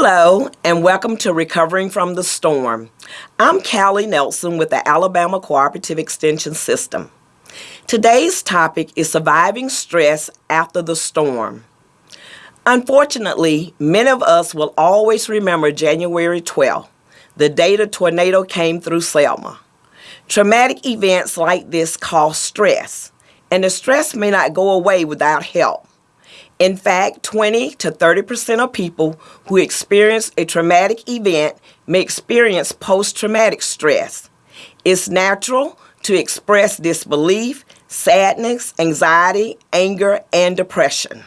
Hello, and welcome to Recovering from the Storm. I'm Callie Nelson with the Alabama Cooperative Extension System. Today's topic is surviving stress after the storm. Unfortunately, many of us will always remember January 12, the day the tornado came through Selma. Traumatic events like this cause stress, and the stress may not go away without help. In fact, 20 to 30% of people who experience a traumatic event may experience post traumatic stress. It's natural to express disbelief, sadness, anxiety, anger, and depression.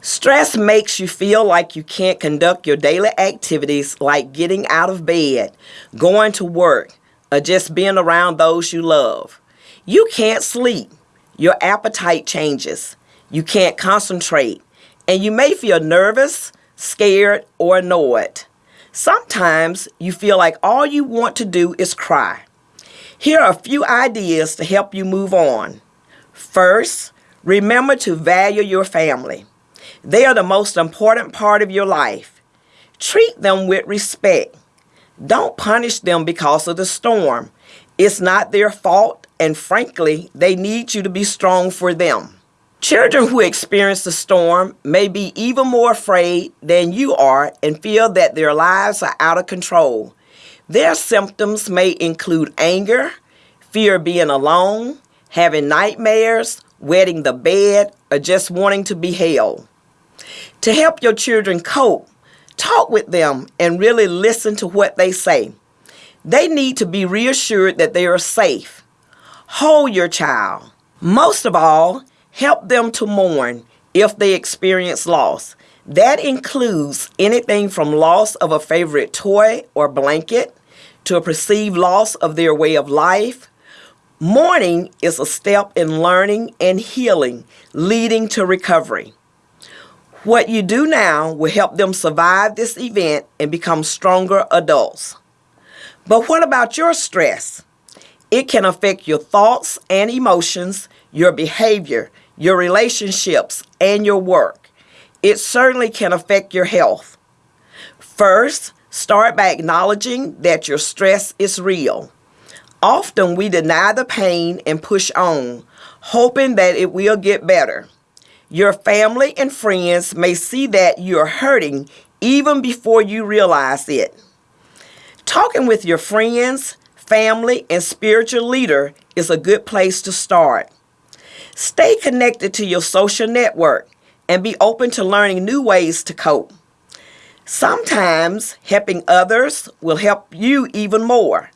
Stress makes you feel like you can't conduct your daily activities like getting out of bed, going to work, or just being around those you love. You can't sleep. Your appetite changes you can't concentrate, and you may feel nervous, scared, or annoyed. Sometimes you feel like all you want to do is cry. Here are a few ideas to help you move on. First, remember to value your family. They are the most important part of your life. Treat them with respect. Don't punish them because of the storm. It's not their fault, and frankly, they need you to be strong for them. Children who experience the storm may be even more afraid than you are and feel that their lives are out of control. Their symptoms may include anger, fear of being alone, having nightmares, wetting the bed, or just wanting to be held. To help your children cope, talk with them and really listen to what they say. They need to be reassured that they are safe. Hold your child. Most of all, Help them to mourn if they experience loss. That includes anything from loss of a favorite toy or blanket to a perceived loss of their way of life. Mourning is a step in learning and healing, leading to recovery. What you do now will help them survive this event and become stronger adults. But what about your stress? It can affect your thoughts and emotions, your behavior, your relationships, and your work. It certainly can affect your health. First, start by acknowledging that your stress is real. Often we deny the pain and push on, hoping that it will get better. Your family and friends may see that you're hurting even before you realize it. Talking with your friends, family, and spiritual leader is a good place to start. Stay connected to your social network and be open to learning new ways to cope. Sometimes helping others will help you even more.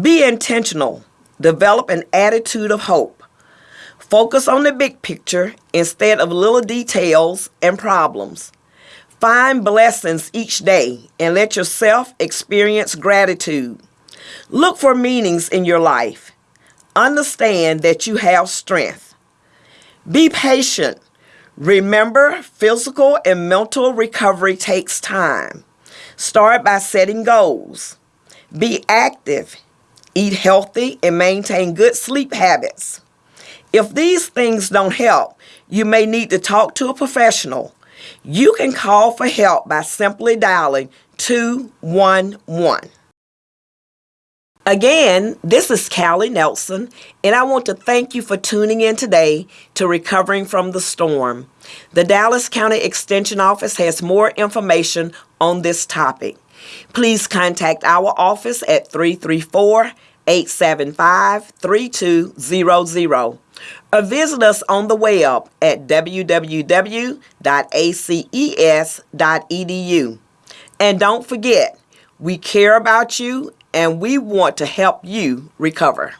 Be intentional. Develop an attitude of hope. Focus on the big picture instead of little details and problems. Find blessings each day and let yourself experience gratitude. Look for meanings in your life. Understand that you have strength. Be patient. Remember, physical and mental recovery takes time. Start by setting goals. Be active. Eat healthy and maintain good sleep habits. If these things don't help, you may need to talk to a professional. You can call for help by simply dialing 211. Again, this is Callie Nelson, and I want to thank you for tuning in today to Recovering from the Storm. The Dallas County Extension Office has more information on this topic. Please contact our office at 334 875 3200 or visit us on the web at www.aces.edu. And don't forget, we care about you and we want to help you recover.